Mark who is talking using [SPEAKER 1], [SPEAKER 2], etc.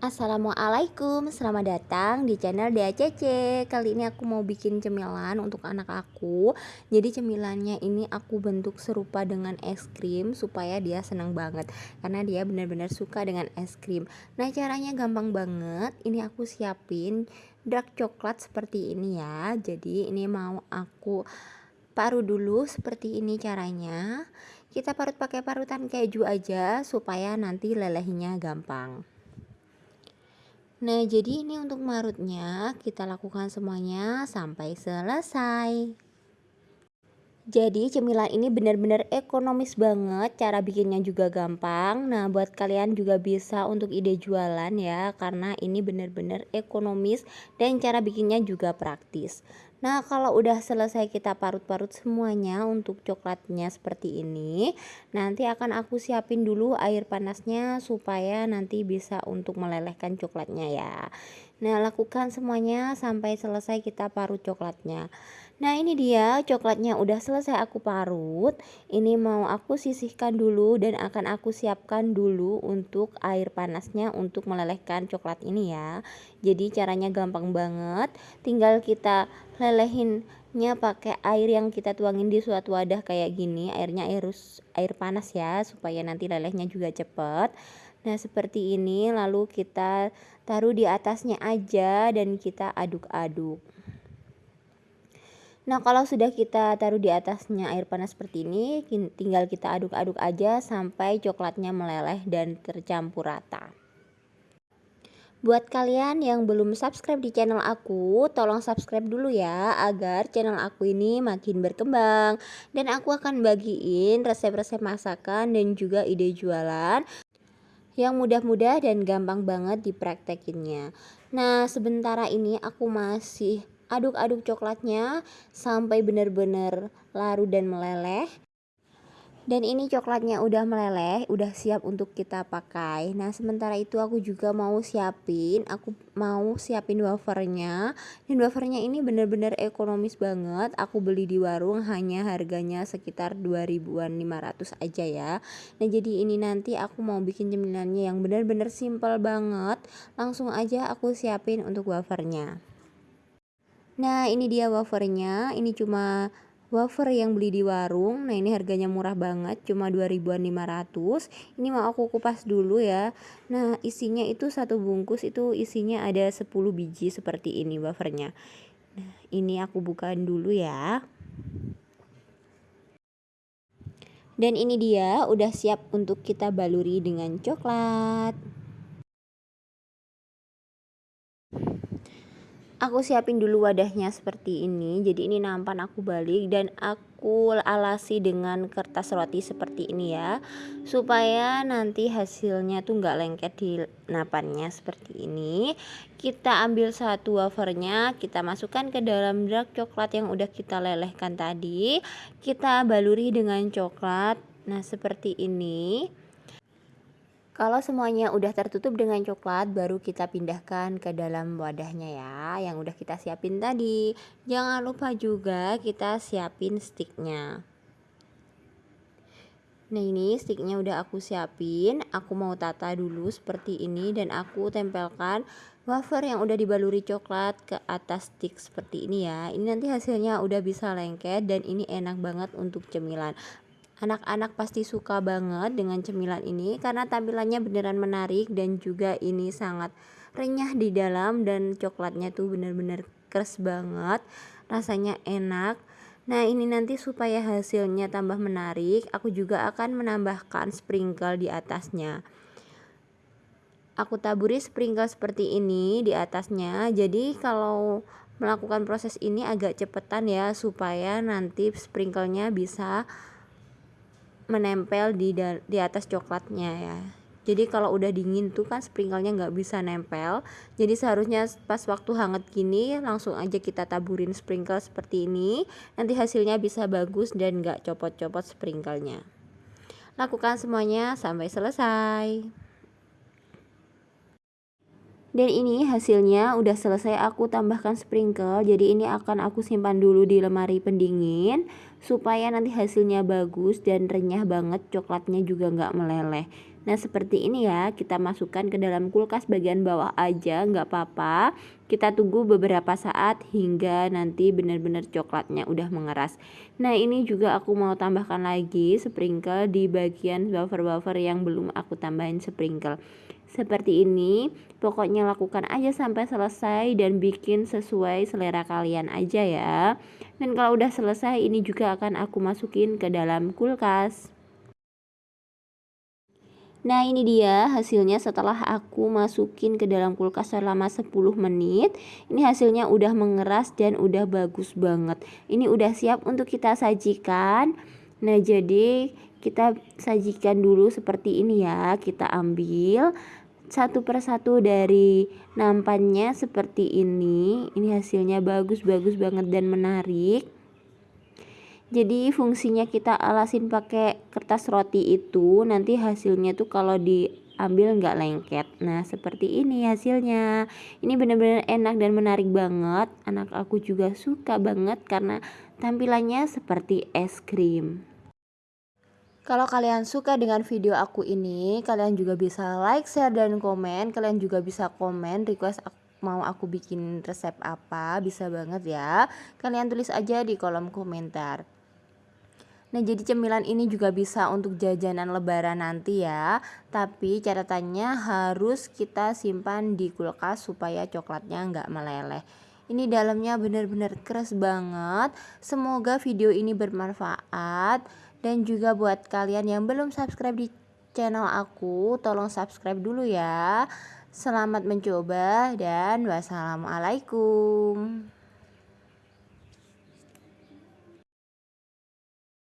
[SPEAKER 1] Assalamualaikum, selamat datang di channel DACC Kali ini aku mau bikin cemilan untuk anak aku. Jadi cemilannya ini aku bentuk serupa dengan es krim Supaya dia senang banget. Karena dia benar-benar suka dengan es krim. Nah caranya gampang banget. Ini aku siapin dark coklat seperti ini ya. Jadi ini mau aku parut dulu seperti ini caranya. Kita parut pakai parutan keju aja supaya nanti lelehnya gampang Nah, jadi ini untuk marutnya kita lakukan semuanya sampai selesai. Jadi cemilan ini benar-benar ekonomis banget, cara bikinnya juga gampang. Nah, buat kalian juga bisa untuk ide jualan ya, karena ini benar-benar ekonomis dan cara bikinnya juga praktis. Nah, kalau udah selesai kita parut-parut semuanya untuk coklatnya seperti ini, nanti akan aku siapin dulu air panasnya supaya nanti bisa untuk melelehkan coklatnya ya. Nah, lakukan semuanya sampai selesai kita parut coklatnya. Nah ini dia coklatnya udah selesai aku parut. Ini mau aku sisihkan dulu dan akan aku siapkan dulu untuk air panasnya untuk melelehkan coklat ini ya. Jadi caranya gampang banget. Tinggal kita lelehinnya pakai air yang kita tuangin di suatu wadah kayak gini. Airnya air, air panas ya supaya nanti lelehnya juga cepet Nah seperti ini lalu kita taruh di atasnya aja dan kita aduk-aduk. Nah kalau sudah kita taruh di atasnya air panas seperti ini tinggal kita aduk-aduk aja sampai coklatnya meleleh dan tercampur rata. Buat kalian yang belum subscribe di channel aku, tolong subscribe dulu ya agar channel aku ini makin berkembang. Dan aku akan bagiin resep-resep masakan dan juga ide jualan yang mudah-mudah dan gampang banget dipraktekinnya. Nah, sementara ini aku masih aduk-aduk coklatnya sampai benar-benar larut dan meleleh dan ini coklatnya udah meleleh udah siap untuk kita pakai. Nah sementara itu aku juga mau siapin aku mau siapin wafernya. Dan wafernya ini bener-bener ekonomis banget. Aku beli di warung hanya harganya sekitar 2000-an 500 aja ya. Nah jadi ini nanti aku mau bikin cemilannya yang bener-bener simple banget. Langsung aja aku siapin untuk wafernya. Nah ini dia wafernya. Ini cuma wafer yang beli di warung. Nah ini harganya murah banget cuma 2500 ini mau aku kupas dulu ya. Nah isinya itu satu bungkus itu isinya ada 10 biji seperti ini wafernya. Nah ini aku bukain dulu ya. Dan ini dia udah siap untuk kita baluri dengan coklat aku siapin dulu wadahnya seperti ini. Jadi ini nampan aku balik dan aku alasi dengan kertas roti seperti ini ya. Supaya nanti hasilnya tuh nggak lengket di napannya seperti ini. Kita ambil satu wafernya kita masukkan ke dalam dark coklat yang udah kita lelehkan tadi. Kita baluri dengan coklat. Nah seperti ini kalau semuanya udah tertutup dengan coklat, baru kita pindahkan ke dalam wadahnya ya, yang udah kita siapin tadi. Jangan lupa juga kita siapin sticknya. Nah ini sticknya udah aku siapin, aku mau tata dulu seperti ini dan aku tempelkan wafer yang udah dibaluri coklat ke atas stick seperti ini ya. Ini nanti hasilnya udah bisa lengket dan ini enak banget untuk cemilan. Anak-anak pasti suka banget dengan cemilan ini karena tampilannya beneran menarik dan juga ini sangat renyah di dalam dan coklatnya tuh bener-bener keras banget. Rasanya enak. Nah ini nanti supaya hasilnya tambah menarik aku juga akan menambahkan sprinkle di atasnya. Aku taburi sprinkle seperti ini di atasnya. Jadi kalau melakukan proses ini agak cepetan ya supaya nanti sprinklenya bisa menempel di di atas coklatnya ya. Jadi kalau udah dingin tuh kan sprinklenya nggak bisa nempel. Jadi seharusnya pas waktu hangat gini langsung aja kita taburin sprinkle seperti ini. Nanti hasilnya bisa bagus dan nggak copot-copot sprinklenya. Lakukan semuanya sampai selesai dan ini hasilnya udah selesai aku tambahkan sprinkle jadi ini akan aku simpan dulu di lemari pendingin supaya nanti hasilnya bagus dan renyah banget coklatnya juga nggak meleleh Nah seperti ini ya kita masukkan ke dalam kulkas bagian bawah aja nggak apa-apa. Kita tunggu beberapa saat hingga nanti benar-benar coklatnya udah mengeras. Nah ini juga aku mau tambahkan lagi sprinkle di bagian buffer-buffer yang belum aku tambahin sprinkle. Seperti ini pokoknya lakukan aja sampai selesai dan bikin sesuai selera kalian aja ya. Dan kalau udah selesai ini juga akan aku masukin ke dalam kulkas Nah ini dia hasilnya setelah aku masukin ke dalam kulkas selama 10 menit. Ini hasilnya udah mengeras dan udah bagus banget. Ini udah siap untuk kita sajikan. Nah jadi kita sajikan dulu seperti ini ya. Kita ambil satu persatu dari nampannya seperti ini. Ini hasilnya bagus-bagus banget dan menarik jadi fungsinya kita alasin pakai kertas roti itu nanti hasilnya tuh kalau diambil nggak lengket nah seperti ini hasilnya ini benar-benar enak dan menarik banget anak aku juga suka banget karena tampilannya seperti es krim kalau kalian suka dengan video aku ini, kalian juga bisa like, share, dan komen. Kalian juga bisa komen request mau aku bikin resep apa, bisa banget ya. Kalian tulis aja di kolom komentar. Nah, jadi cemilan ini juga bisa untuk jajanan lebaran nanti ya. Tapi catatannya harus kita simpan di kulkas supaya coklatnya nggak meleleh. Ini dalamnya benar-benar keras banget. Semoga video ini bermanfaat dan juga buat kalian yang belum subscribe di channel aku, tolong subscribe dulu ya. Selamat mencoba dan wassalamualaikum.